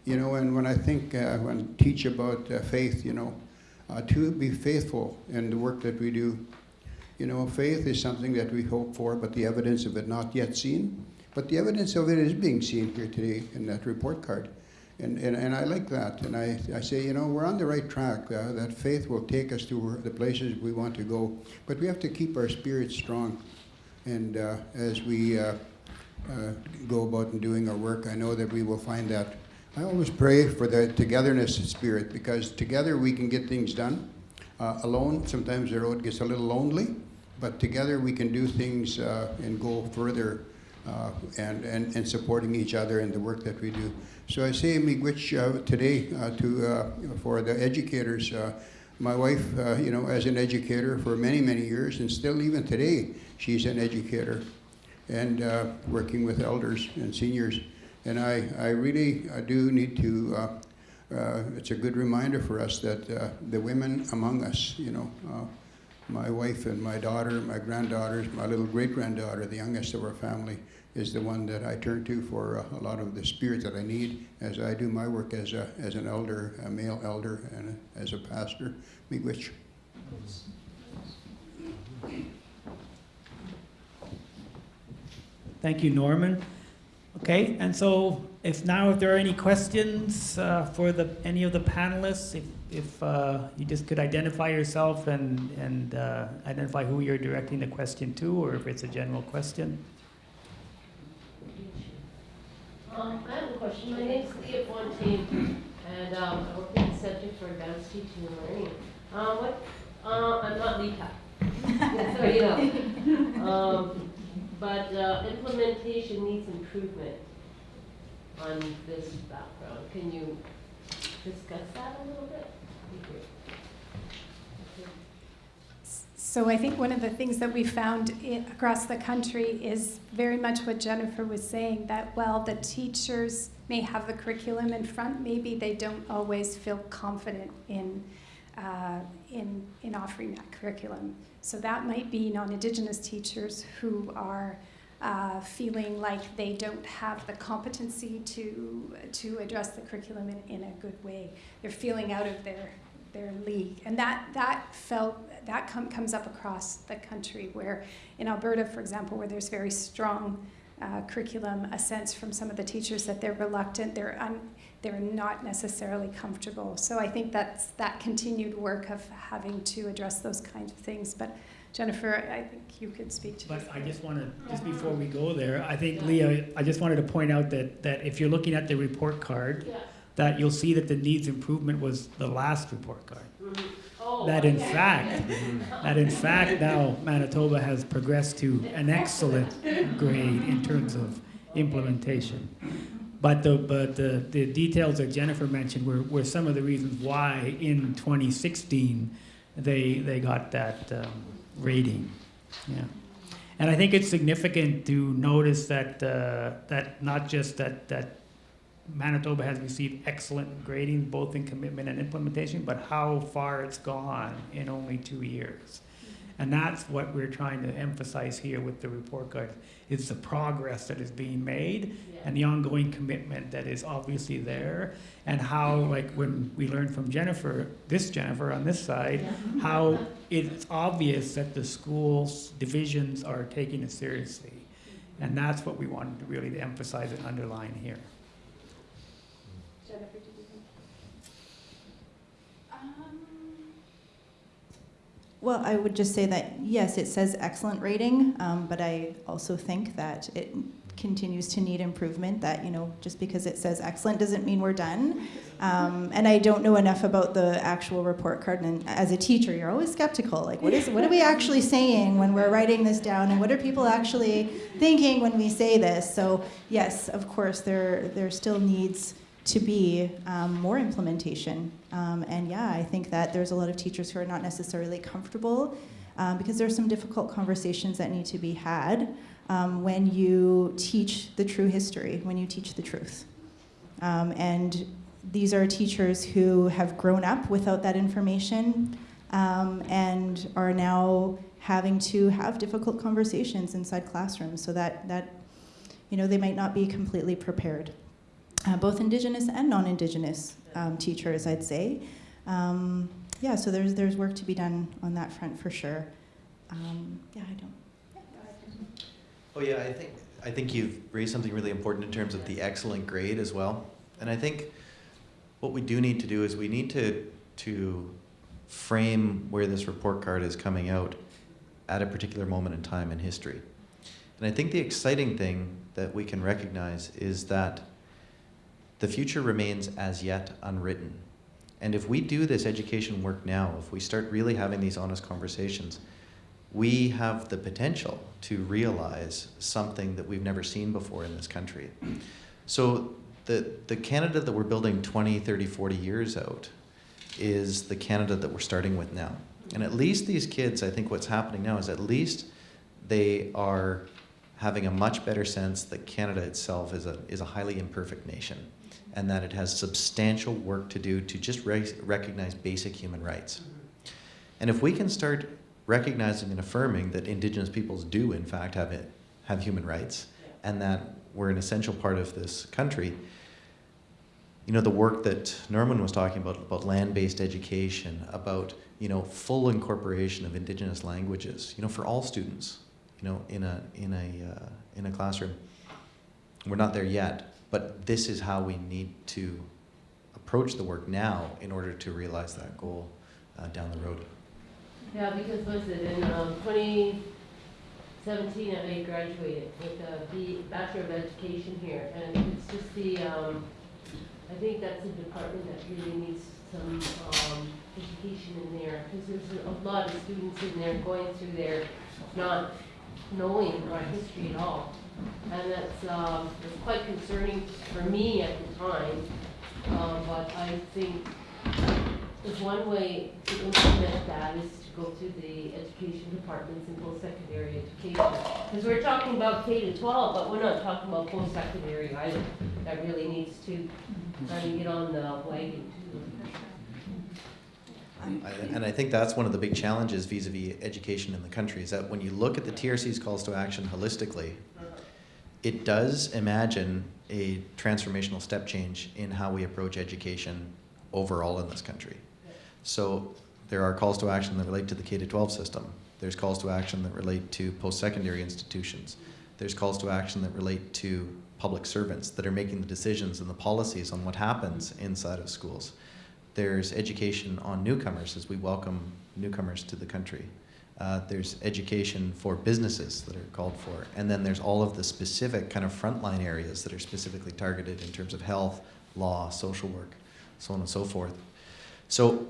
You know, and when I think, uh, when I teach about uh, faith, you know, uh, to be faithful in the work that we do. You know, faith is something that we hope for, but the evidence of it not yet seen. But the evidence of it is being seen here today in that report card. And, and, and I like that. And I, I say, you know, we're on the right track. Uh, that faith will take us to the places we want to go. But we have to keep our spirits strong. And uh, as we uh, uh, go about and doing our work, I know that we will find that. I always pray for the togetherness spirit because together we can get things done. Uh, alone, sometimes the road gets a little lonely, but together we can do things uh, and go further uh, and, and, and supporting each other in the work that we do. So I say miigwech uh, today uh, to, uh, for the educators. My wife, you know, as an educator for many, many years, and still even today, she's an educator and working with elders and seniors. And I, I really I do need to, uh, it's a good reminder for us that uh, the women among us, you know, uh, my wife and my daughter, my granddaughters, my little great granddaughter, the youngest of our family, is the one that I turn to for uh, a lot of the spirit that I need as I do my work as, a, as an elder, a male elder, and as a pastor. Miigwech. Thank you, Norman. Okay, and so if now if there are any questions uh, for the any of the panelists, if, if uh, you just could identify yourself and, and uh, identify who you're directing the question to, or if it's a general question. Um, I have a question. My name's Leah Fontaine, and um, I work in the Center for Advanced Teaching and Learning. Uh, what, uh, I'm not Lita, so you know. Um, but uh, implementation needs improvement on this background. Can you discuss that a little bit? Be great. Okay. So I think one of the things that we found across the country is very much what Jennifer was saying, that while the teachers may have the curriculum in front, maybe they don't always feel confident in, uh, in, in offering that curriculum. So that might be non-Indigenous teachers who are uh, feeling like they don't have the competency to, to address the curriculum in, in a good way. They're feeling out of their, their league. And that, that felt, that com- comes up across the country where in Alberta, for example, where there's very strong uh, curriculum, a sense from some of the teachers that they're reluctant, they're, un- they're not necessarily comfortable. So I think that's that continued work of having to address those kinds of things. But Jennifer, I think you could speak to But this. I just want to, just before we go there, I think, Leah, I just wanted to point out that, that if you're looking at the report card, Yeah. That you'll see that the needs improvement was the last report card. Mhm. Oh, That in okay. fact, that in fact now Manitoba has progressed to an excellent grade in terms of implementation. But the, but the, the details that Jennifer mentioned were, were some of the reasons why in 2016 they, they got that um, rating. Yeah. And I think it's significant to notice that, uh, that not just that, that Manitoba has received excellent grading, both in commitment and implementation, but how far it's gone in only two years. And that's what we're trying to emphasize here with the report card, is the progress that is being made Yeah. and the ongoing commitment that is obviously there, and how, like, when we learned from Jennifer, this Jennifer on this side, Yeah. how it's obvious that the schools divisions are taking it seriously. And that's what we wanted to really emphasize and underline here. Jennifer, did you think? Well, I would just say that, yes, it says excellent rating, um, but I also think that it continues to need improvement, that, you know, just because it says excellent doesn't mean we're done. Um, and I don't know enough about the actual report card, and as a teacher, you're always skeptical, like, what is, what are we actually saying when we're writing this down, and what are people actually thinking when we say this? So, yes, of course, there, there still needs to be um, more implementation. Um, and yeah, I think that there's a lot of teachers who are not necessarily comfortable um, because there's some difficult conversations that need to be had um, when you teach the true history, when you teach the truth. Um, and these are teachers who have grown up without that information um, and are now having to have difficult conversations inside classrooms so that, that you know, they might not be completely prepared uh, both Indigenous and non-Indigenous um, teachers, I'd say. Um, yeah, so there's there's work to be done on that front for sure. Um, yeah, I don't. Oh yeah, I think I think you've raised something really important in terms of the excellent grade as well. And I think what we do need to do is we need to to frame where this report card is coming out at a particular moment in time in history. And I think the exciting thing that we can recognize is that the future remains as yet unwritten. And if we do this education work now, if we start really having these honest conversations, we have the potential to realize something that we've never seen before in this country. So the, the Canada that we're building 20, 30, 40 years out is the Canada that we're starting with now. And at least these kids, I think what's happening now is at least they are having a much better sense that Canada itself is a, is a highly imperfect nation and that it has substantial work to do to just re recognize basic human rights. And if we can start recognizing and affirming that Indigenous peoples do, in fact, have, it, have human rights and that we're an essential part of this country, you know, the work that Norman was talking about, about land-based education, about, you know, full incorporation of Indigenous languages, you know, for all students, you know, in a, in a, uh, in a classroom. We're not there yet, but this is how we need to approach the work now in order to realize that goal uh, down the road. Yeah, because was it in um, 2017 I graduated with a B- Bachelor of Education here, and it's just the, um, I think that's a department that really needs some um, education in there, because there's a lot of students in there going through there not knowing our history at all. And that's, um, quite concerning for me at the time, um, but I think one way to implement that is to go to the education departments in post-secondary education. Because we're talking about K to twelve, but we're not talking about post-secondary either. That really needs to kind of get on the wagon too. And I think that's one of the big challenges vis-à-vis education in the country, is that when you look at the TRC's calls to action holistically, it does imagine a transformational step change in how we approach education overall in this country. So there are calls to action that relate to the K-12 system. There's calls to action that relate to post-secondary institutions. There's calls to action that relate to public servants that are making the decisions and the policies on what happens inside of schools. There's education on newcomers as we welcome newcomers to the country. Uh, there's education for businesses that are called for. And then there's all of the specific kind of frontline areas that are specifically targeted in terms of health, law, social work, so on and so forth. So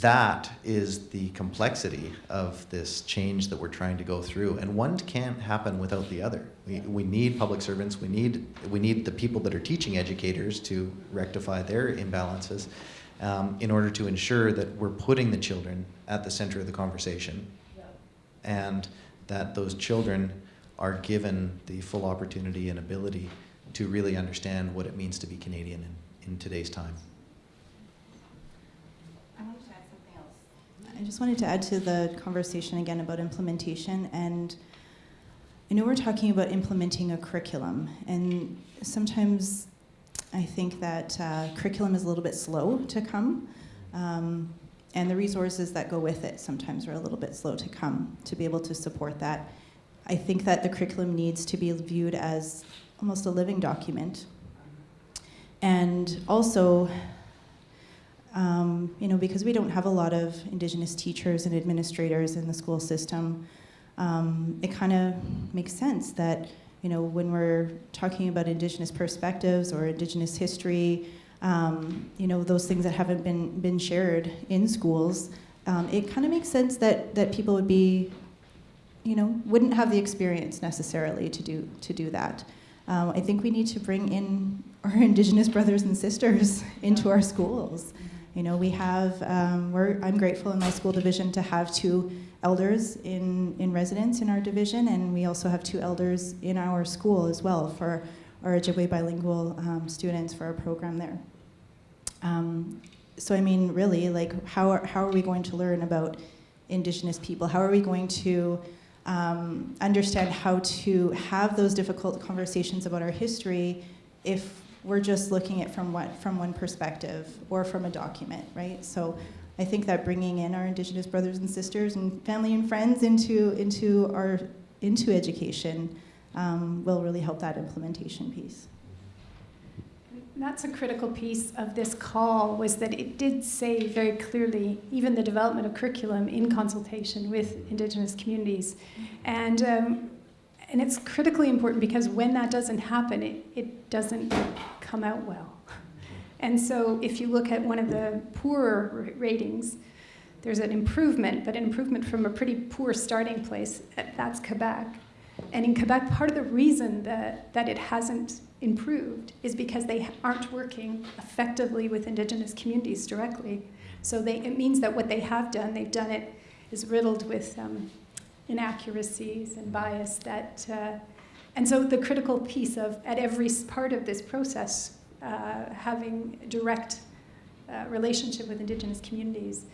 that is the complexity of this change that we're trying to go through. And one can't happen without the other. We, we need public servants, we need, we need the people that are teaching educators to rectify their imbalances um, in order to ensure that we're putting the children at the center of the conversation and that those children are given the full opportunity and ability to really understand what it means to be Canadian in, in today's time. I wanted to add something else. I just wanted to add to the conversation again about implementation. And I know we're talking about implementing a curriculum, and sometimes I think that uh, curriculum is a little bit slow to come. Um, and the resources that go with it sometimes are a little bit slow to come to be able to support that. I think that the curriculum needs to be viewed as almost a living document. And also, um, you know, because we don't have a lot of Indigenous teachers and administrators in the school system, um, it kind of makes sense that, you know, when we're talking about Indigenous perspectives or Indigenous history, um, you know, those things that haven't been, been shared in schools, um, it kind of makes sense that, that people would be, you know, wouldn't have the experience necessarily to do, to do that. Um, I think we need to bring in our Indigenous brothers and sisters into our schools. You know, we have, um, we're, I'm grateful in my school division to have two elders in, in residence in our division, and we also have two elders in our school as well for our Ojibwe bilingual um, students for our program there. Um, so, I mean, really, like, how are, how are we going to learn about Indigenous people? How are we going to um, understand how to have those difficult conversations about our history if we're just looking at from what from one perspective or from a document, right? So I think that bringing in our Indigenous brothers and sisters and family and friends into into our into education um, will really help that implementation piece. That's a critical piece of this call was that it did say very clearly even the development of curriculum in consultation with Indigenous communities. And, um, and it's critically important because when that doesn't happen, it, it doesn't come out well. And so if you look at one of the poorer ratings, there's an improvement, but an improvement from a pretty poor starting place. That's Quebec. And in Quebec, part of the reason that, that it hasn't improved is because they aren't working effectively with Indigenous communities directly. So they, it means that what they have done, they've done it, is riddled with um, inaccuracies and bias. That, uh, and so the critical piece of, at every part of this process, uh, having direct uh, relationship with Indigenous communities.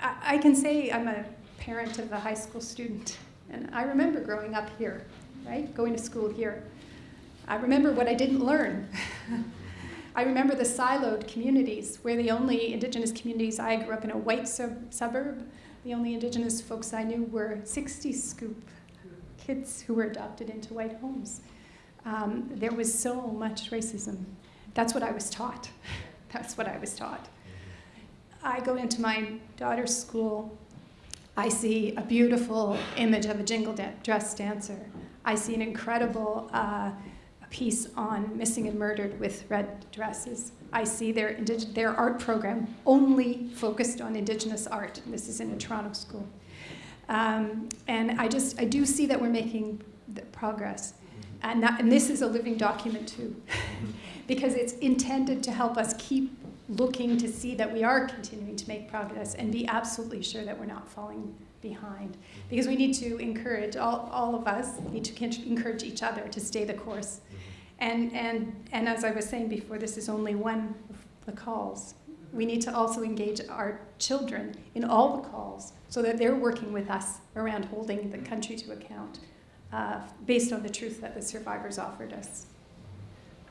I, I can say I'm a parent of a high school student, and I remember growing up here, right, going to school here. I remember what I didn't learn. I remember the siloed communities where the only Indigenous communities, I grew up in a white sub- suburb, the only Indigenous folks I knew were 60 scoop kids who were adopted into white homes. Um, there was so much racism. That's what I was taught. That's what I was taught. I go into my daughter's school. I see a beautiful image of a jingle da- dress dancer. I see an incredible uh, piece on missing and murdered with red dresses. I see their, their art program only focused on Indigenous art. This is in a Toronto school. Um, and I just, I do see that we're making progress. And, that, and this is a living document too, because it's intended to help us keep looking to see that we are continuing to make progress and be absolutely sure that we're not falling behind. Because we need to encourage, all, all of us need to encourage each other to stay the course. Mm-hmm. And, and, and as I was saying before, this is only one of the calls. We need to also engage our children in all the calls so that they're working with us around holding the country to account uh, based on the truth that the survivors offered us.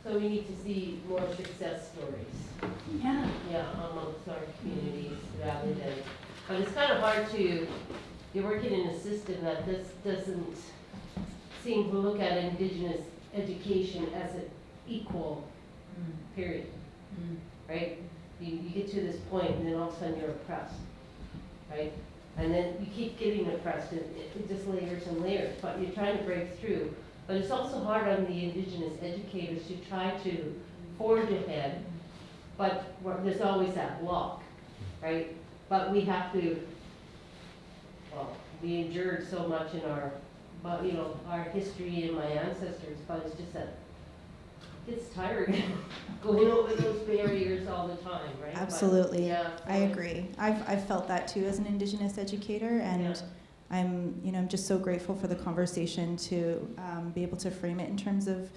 So we need to see more success stories. Yeah. Yeah, amongst our communities rather than, but it's kind of hard to, you're working in a system that this doesn't seem to look at Indigenous education as an equal, period. Right? You, you get to this point and then all of a sudden you're oppressed, right? And then you keep getting oppressed, it, it just layers and layers, but you're trying to break through. But it's also hard on the indigenous educators to try to forge ahead, but there's always that block, right? But we have to, well, we endured so much in our, you know, our history and my ancestors, but it's just that it's tiring going over those barriers all the time, right? But, Absolutely. Yeah. I agree. I've, I've felt that too as an Indigenous educator, and Yeah. I'm, you know, I'm just so grateful for the conversation to um, be able to frame it in terms of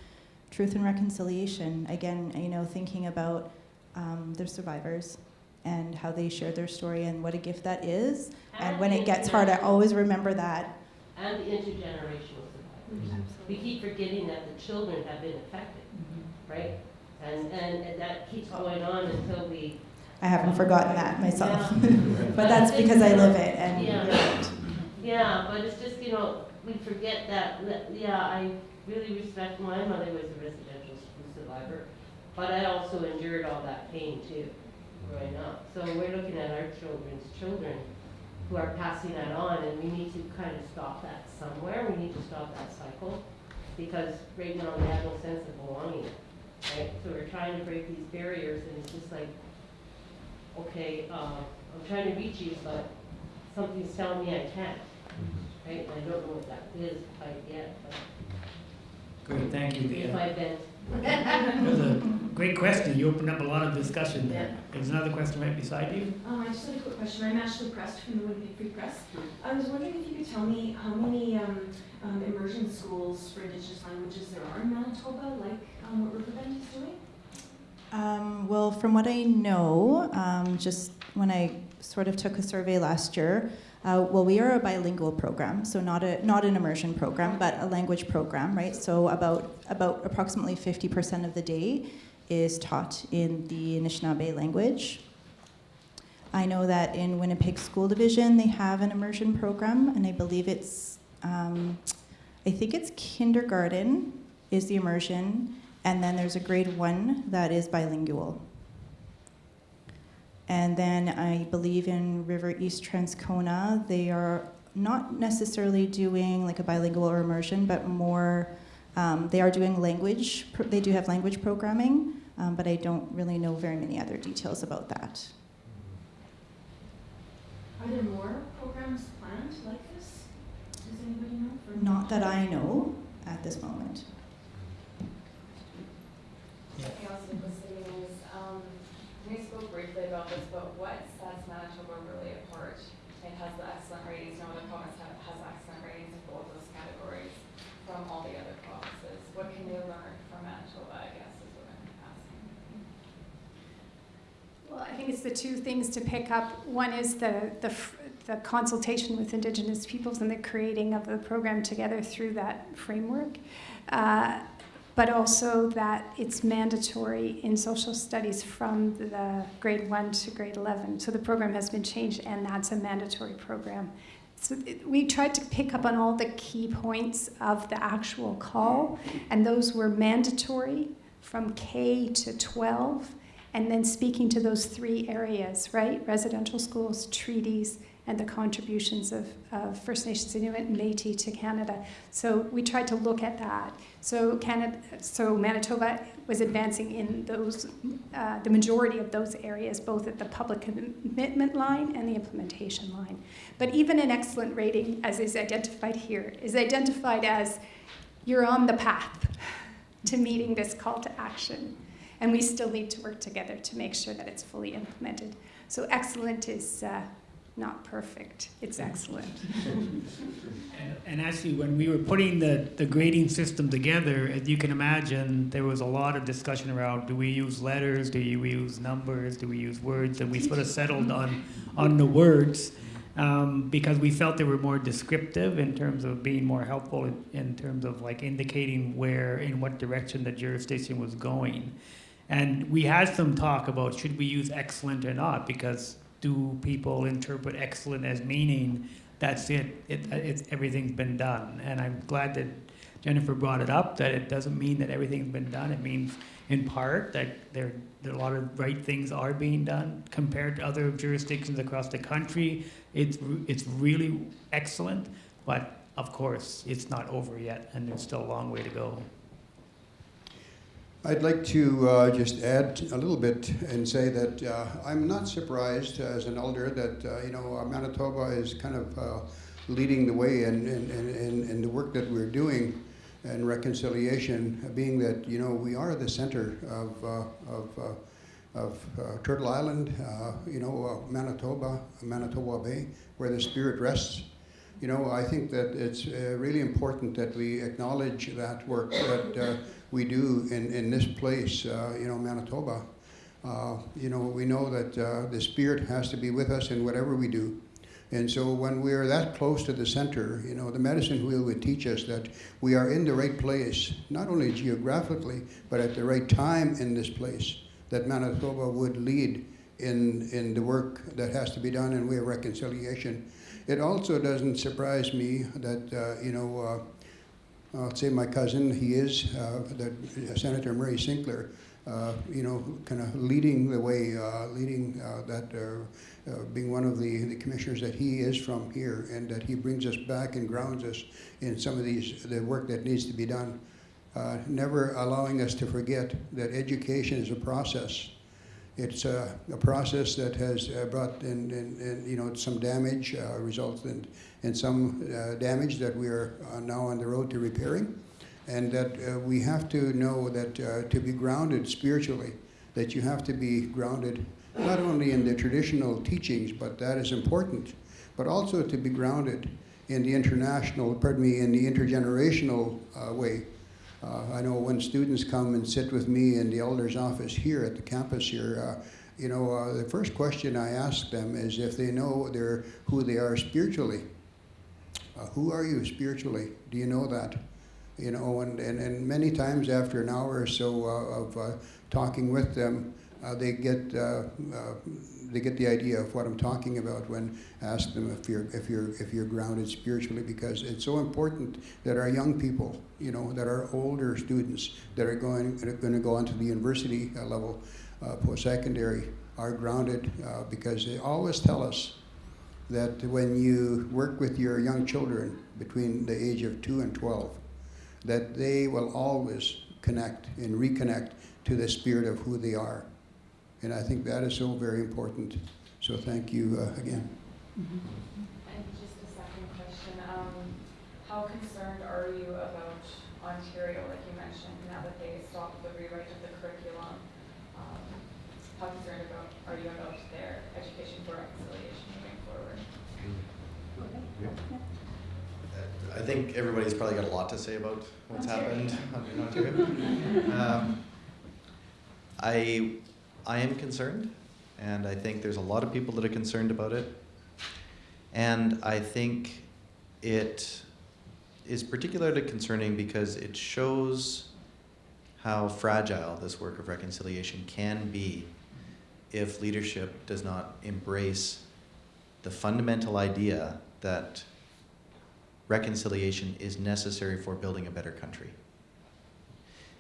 truth and reconciliation. Again, you know, thinking about um, the survivors and how they share their story and what a gift that is. And when it gets hard, I always remember that. And the intergenerational survivors. We keep forgetting that the children have been affected, right? And, and, that keeps going on until we. I haven't forgotten that myself. Yeah. but that's because I live it. And Yeah. Yeah, but it's just, you know, we forget that, that- yeah, I really respect, my mother was a residential survivor, but I also endured all that pain too, growing up. So we're looking at our children's children who are passing that on, and we need to kind of stop that somewhere, we need to stop that cycle, because right now they have no sense of belonging, right? So we're trying to break these barriers, and it's just like, okay, uh, I'm trying to reach you, but something's telling me I can't, right? And I don't know what that is quite yet, but Great, thank you, if I've been. That was a great question. You opened up a lot of discussion there. There's another question right beside you. Um, I just had a quick question. I'm Ashley Prest from the Winnipeg Free Press. I was wondering if you could tell me how many um, um, immersion schools for Indigenous languages there are in Manitoba, like um, what Riverbend is doing? Um, well, from what I know, um, just when I sort of took a survey last year, uh, well, we are a bilingual program, so not a not an immersion program, but a language program, right? So about about approximately 50% of the day is taught in the Anishinaabe language. I know that in Winnipeg School Division they have an immersion program, and I believe it's, um, I think it's kindergarten is the immersion, and then there's a grade one that is bilingual. And then I believe in River East Transcona, they are not necessarily doing like a bilingual or immersion, but more, um, they are doing language, they do have language programming, um, but I don't really know very many other details about that. Are there more programs planned like this? Does anybody know? For Not that I know at this moment. Council proceedings, um, we spoke briefly about this, but what sets Manitoba really apart? It has the excellent ratings, no other province ha- has excellent ratings in both those categories from all the other provinces. What can you learn from Manitoba, I guess, is what I'm asking. Well, I think it's the two things to pick up. One is the, the, the consultation with Indigenous peoples and the creating of the program together through that framework. Uh, but also that it's mandatory in social studies from the grade one to grade 11. So the program has been changed, and that's a mandatory program. So it, we tried to pick up on all the key points of the actual call, and those were mandatory from K to 12 and then speaking to those three areas, right? Residential schools, treaties, and the contributions of, of First Nations Inuit and Métis to Canada. So we tried to look at that. So Canada, so Manitoba was advancing in those, uh, the majority of those areas, both at the public commitment line and the implementation line. But even an excellent rating, as is identified here, is identified as you're on the path to meeting this call to action. And we still need to work together to make sure that it's fully implemented. So excellent is uh, not perfect, it's excellent. And, and actually, when we were putting the, the grading system together, as you can imagine, there was a lot of discussion around do we use letters, do we use numbers, do we use words, and we sort of settled on, on the words um, because we felt they were more descriptive in terms of being more helpful in, in terms of like indicating where, in what direction the jurisdiction was going. And we had some talk about should we use excellent or not? Because do people interpret excellent as meaning that's it. It, it's, everything's been done. And I'm glad that Jennifer brought it up, that it doesn't mean that everything's been done. It means, in part, that there, there a lot of right things are being done compared to other jurisdictions across the country. It's, it's really excellent, but of course, it's not over yet, and there's still a long way to go. I'd like to uh, just add a little bit and say that uh, I'm not surprised as an elder that uh, you know uh, Manitoba is kind of uh, leading the way in, in, in, in the work that we're doing and reconciliation, being that you know we are the center of uh, of, of Turtle Island, you know Manitoba, Manitoba Bay, where the spirit rests. You know, I think that it's uh, really important that we acknowledge that work that uh, we do in, in this place, uh, you know, Manitoba. Uh, you know, we know that uh, the Spirit has to be with us in whatever we do. And so when we are that close to the center, you know, the medicine wheel would teach us that we are in the right place, not only geographically, but at the right time in this place, that Manitoba would lead in, in the work that has to be done in way of reconciliation. It also doesn't surprise me that, uh, you know, uh, I'll say my cousin, he is, uh, that Senator Murray Sinclair, you know, kind of leading the way, leading that, being one of the, the commissioners that he is from here, and that he brings us back and grounds us in some of these, the work that needs to be done. Uh, never allowing us to forget that education is a process. It's a, a process that has uh, brought in, in, in, you know, some damage, uh, results in, in some uh, damage that we are uh, now on the road to repairing and that uh, we have to know that to be grounded spiritually, that you have to be grounded not only in the traditional teachings, but that is important, but also to be grounded in the international, pardon me, in the intergenerational uh, way. Uh, I know when students come and sit with me in the elder's office here at the campus here, uh, you know, uh, the first question I ask them is if they know who they are spiritually. Uh, who are you spiritually? Do you know that? you know, and, and, and many times after an hour or so uh, of uh, talking with them, they get they get the idea of what I'm talking about when I ask them if you're if you're if you're grounded spiritually because it's so important that our young people, you know, that our older students that are going that are going to go onto the university uh, level, post secondary, are grounded because they always tell us that when you work with your young children between the age of two and twelve that they will always connect and reconnect to the spirit of who they are. And I think that is so very important. So thank you uh, again. And just a second question, um, how concerned are you about Ontario, like you mentioned, now that they stopped the rewrite of the curriculum? Um, how concerned about, are you about their education for reconciliation moving forward? I think everybody's probably got a lot to say about what's happened in Ontario. Um, I, I am concerned, and I think there's a lot of people that are concerned about it. And I think it is particularly concerning because it shows how fragile this work of reconciliation can be if leadership does not embrace the fundamental idea that reconciliation is necessary for building a better country.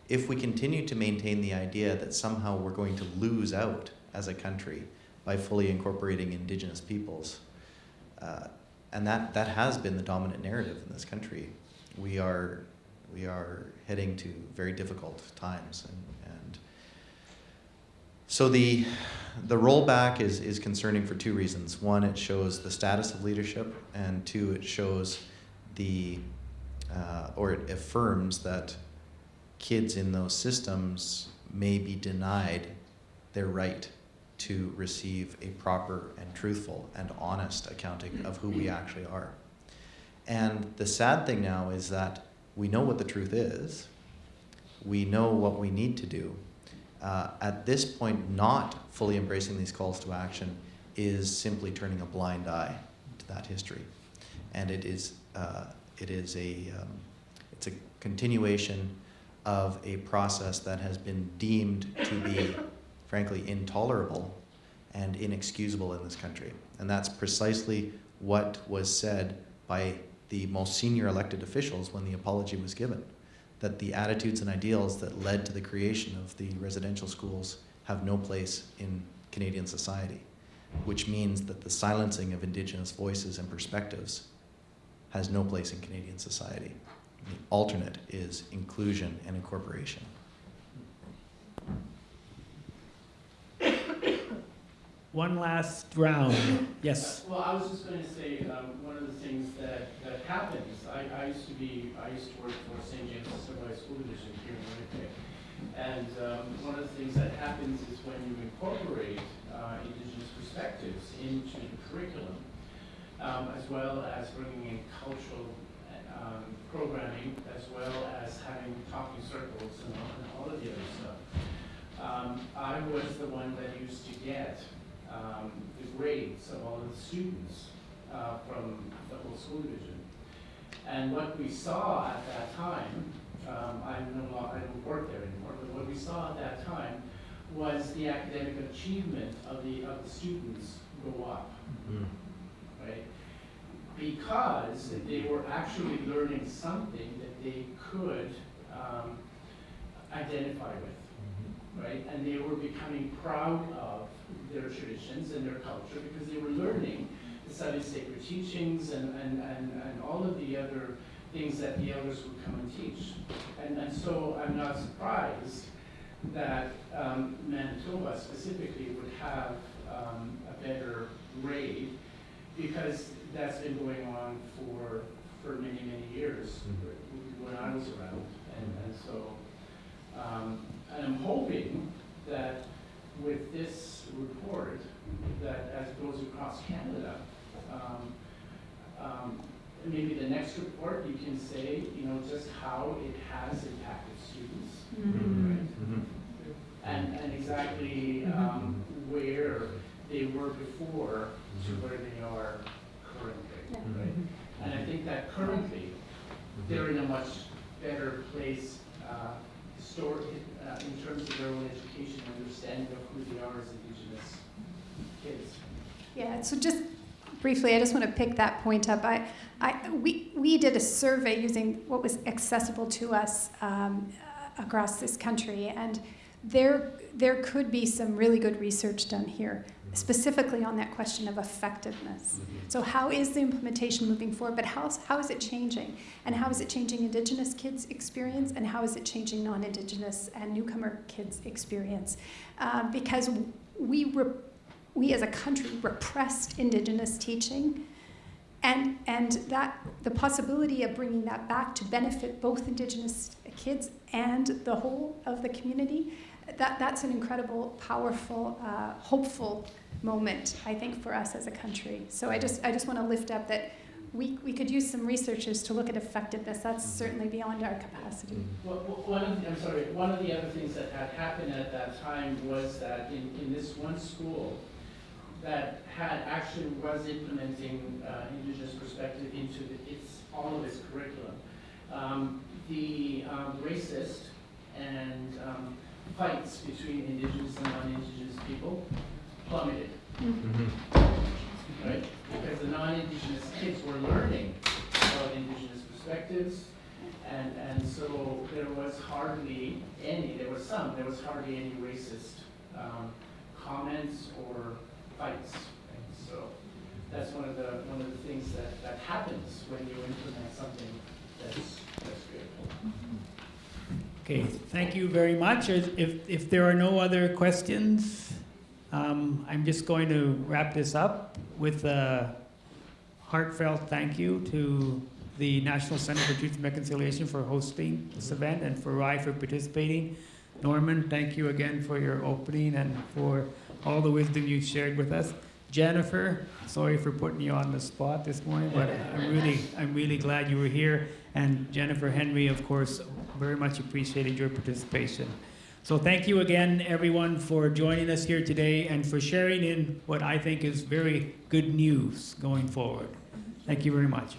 If we continue to maintain the idea that somehow we're going to lose out as a country by fully incorporating indigenous peoples, uh, and that, that has been the dominant narrative in this country, we are, we are heading to very difficult times. And, and so the, the rollback is, is concerning for two reasons. One, it shows the status of leadership, and two, it shows the, uh, or it affirms that kids in those systems may be denied their right to receive a proper and truthful and honest accounting of who we actually are. And the sad thing now is that we know what the truth is, we know what we need to do. Uh, at this point, not fully embracing these calls to action is simply turning a blind eye to that history. And it is uh, it is a, um, it's a continuation of a process that has been deemed to be, frankly, intolerable and inexcusable in this country. And that's precisely what was said by the most senior elected officials when the apology was given, that the attitudes and ideals that led to the creation of the residential schools have no place in Canadian society, which means that the silencing of Indigenous voices and perspectives has no place in Canadian society. The alternate is inclusion and incorporation. One last round. Yes. Well, I was just going to say, um, one of the things that, that happens, I, I used to be, I used to work for St. James Assiniboia School Division here in Winnipeg. And um, one of the things that happens is when you incorporate uh, Indigenous perspectives into the curriculum, um, as well as bringing in cultural um, programming, as well as having talking circles and all, and all of the other stuff. um, I was the one that used to get um, the grades of all of the students uh, from the whole school division. And what we saw at that time, um, I no longer, I don't work there anymore, but what we saw at that time was the academic achievement of the, of the students go up, right? Because they were actually learning something that they could um, identify with, right? And they were becoming proud of their traditions and their culture because they were learning the study sacred teachings and, and, and, and all of the other things that the elders would come and teach. And, and so I'm not surprised that um, Manitoba specifically would have um, a better grade because that's been going on for, for many, many years when I was around. And, and so, um, and I'm hoping that with this report, that as it goes across Canada, um, um, maybe the next report, you can say, you know, just how it has impacted students. right? And, and exactly um, where they were before to where they are currently, right? And I think that currently, they're in a much better place, uh, histor- uh, in terms of their own education, and understanding of who they are as Indigenous kids. Yeah, so just briefly, I just want to pick that point up. I, I, we, we did a survey using what was accessible to us um, across this country, and there, there could be some really good research done here, specifically on that question of effectiveness. So how is the implementation moving forward, but how, how is it changing? And how is it changing Indigenous kids' experience, and how is it changing non-Indigenous and newcomer kids' experience? Uh, because we, we as a country repressed Indigenous teaching, and, and that, the possibility of bringing that back to benefit both Indigenous kids and the whole of the community, that, that's an incredible, powerful, uh, hopeful moment, I think, for us as a country. So I just, I just want to lift up that we, we could use some researchers to look at effectiveness. That's certainly beyond our capacity. Well, well, one of the, I'm sorry, one of the other things that had happened at that time was that in, in this one school that had actually was implementing uh, Indigenous perspective into the, its, all of its curriculum, um, the um, racist and um, fights between Indigenous and non-Indigenous people plummeted. Right? Because the non-Indigenous kids were learning about Indigenous perspectives, and, and so there was hardly any, there was some, there was hardly any racist um, comments or fights. And so that's one of the, one of the things that, that happens when you implement something that's, that's good. Okay, thank you very much. If, if- if there are no other questions, um, I'm just going to wrap this up with a heartfelt thank you to the National Center for Truth and Reconciliation for hosting this event and for Ry for participating. Norman, thank you again for your opening and for all the wisdom you shared with us. Jennifer, sorry for putting you on the spot this morning, but I'm really, I'm really glad you were here. And Jennifer Henry, of course, very much appreciated your participation. So thank you again, everyone, for joining us here today and for sharing in what I think is very good news going forward. Thank you very much.